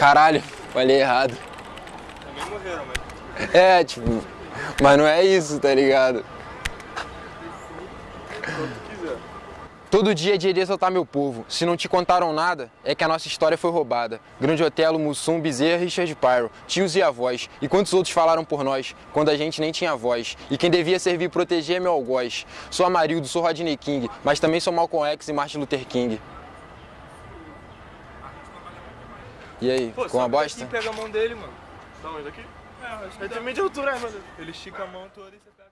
Caralho, falei errado. Também morreram, mas... É, tipo, mas não é isso, tá ligado? Todo dia é dia de exaltar meu povo. Se não te contaram nada, é que a nossa história foi roubada. Grande Otelo, Mussum, Bezerra, Richard Pyro, tios e avós. E quantos outros falaram por nós, quando a gente nem tinha voz. E quem devia servir e proteger é meu algoz. Sou Amarildo, sou Rodney King, mas também sou Malcolm X e Martin Luther King. E aí, Pô, ficou uma bosta? e pega a mão dele, mano. Da onde? Daqui? É, acho que Ele dá. tem meio de altura, né, mano? Ele estica a mão toda e você pega.